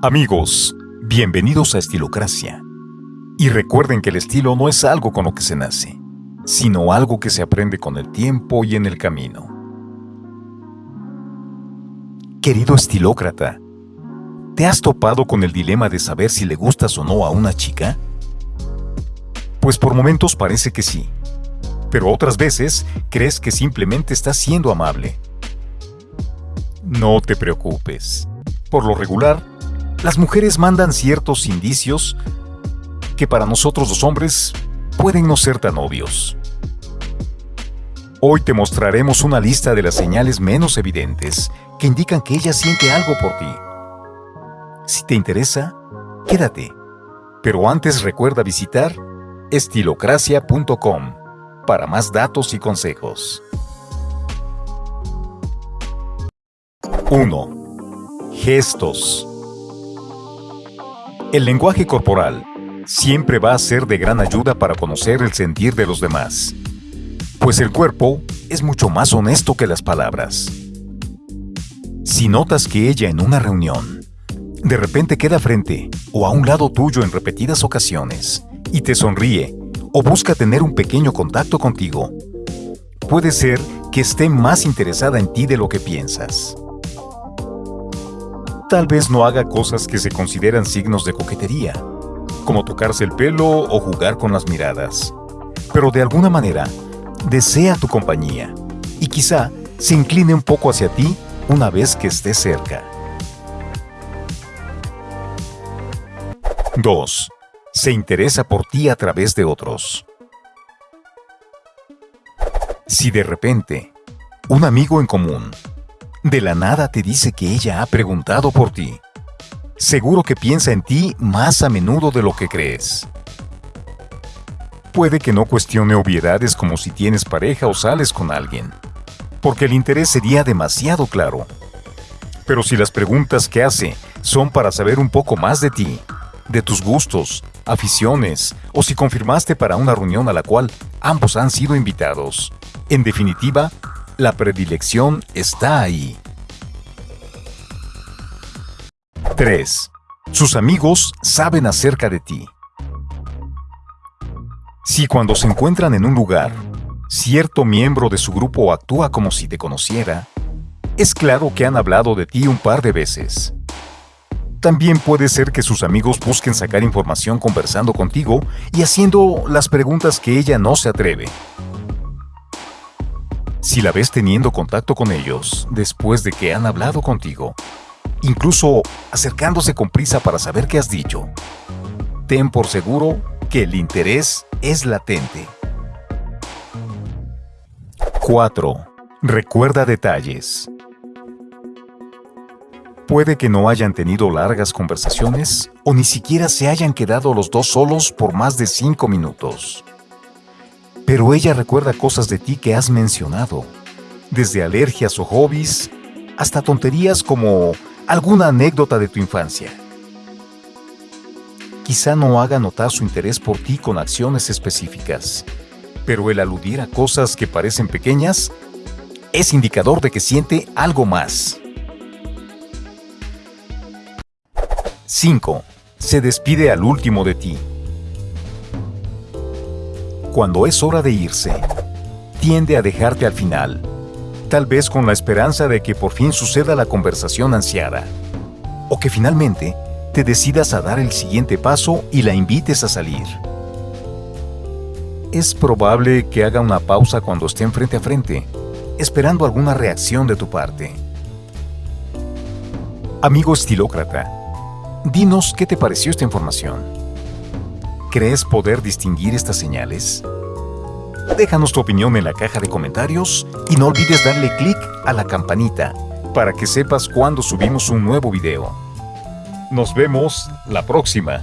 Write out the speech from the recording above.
Amigos, bienvenidos a Estilocracia. Y recuerden que el estilo no es algo con lo que se nace, sino algo que se aprende con el tiempo y en el camino. Querido estilócrata, ¿te has topado con el dilema de saber si le gustas o no a una chica? Pues por momentos parece que sí, pero otras veces crees que simplemente estás siendo amable. No te preocupes. Por lo regular, las mujeres mandan ciertos indicios que para nosotros los hombres pueden no ser tan obvios. Hoy te mostraremos una lista de las señales menos evidentes que indican que ella siente algo por ti. Si te interesa, quédate. Pero antes recuerda visitar estilocracia.com para más datos y consejos. 1. Gestos. El lenguaje corporal siempre va a ser de gran ayuda para conocer el sentir de los demás, pues el cuerpo es mucho más honesto que las palabras. Si notas que ella en una reunión de repente queda frente o a un lado tuyo en repetidas ocasiones y te sonríe o busca tener un pequeño contacto contigo, puede ser que esté más interesada en ti de lo que piensas. Tal vez no haga cosas que se consideran signos de coquetería, como tocarse el pelo o jugar con las miradas, pero de alguna manera desea tu compañía y quizá se incline un poco hacia ti una vez que esté cerca. 2. Se interesa por ti a través de otros. Si de repente, un amigo en común de la nada te dice que ella ha preguntado por ti. Seguro que piensa en ti más a menudo de lo que crees. Puede que no cuestione obviedades como si tienes pareja o sales con alguien, porque el interés sería demasiado claro. Pero si las preguntas que hace son para saber un poco más de ti, de tus gustos, aficiones, o si confirmaste para una reunión a la cual ambos han sido invitados, en definitiva, la predilección está ahí. 3. Sus amigos saben acerca de ti. Si cuando se encuentran en un lugar, cierto miembro de su grupo actúa como si te conociera, es claro que han hablado de ti un par de veces. También puede ser que sus amigos busquen sacar información conversando contigo y haciendo las preguntas que ella no se atreve. Si la ves teniendo contacto con ellos después de que han hablado contigo, incluso acercándose con prisa para saber qué has dicho, ten por seguro que el interés es latente. 4. Recuerda detalles. Puede que no hayan tenido largas conversaciones o ni siquiera se hayan quedado los dos solos por más de 5 minutos pero ella recuerda cosas de ti que has mencionado, desde alergias o hobbies hasta tonterías como alguna anécdota de tu infancia. Quizá no haga notar su interés por ti con acciones específicas, pero el aludir a cosas que parecen pequeñas es indicador de que siente algo más. 5. Se despide al último de ti cuando es hora de irse, tiende a dejarte al final, tal vez con la esperanza de que por fin suceda la conversación ansiada, o que finalmente te decidas a dar el siguiente paso y la invites a salir. Es probable que haga una pausa cuando estén frente a frente, esperando alguna reacción de tu parte. Amigo estilócrata, dinos qué te pareció esta información. ¿Crees poder distinguir estas señales? Déjanos tu opinión en la caja de comentarios y no olvides darle clic a la campanita para que sepas cuando subimos un nuevo video. Nos vemos la próxima.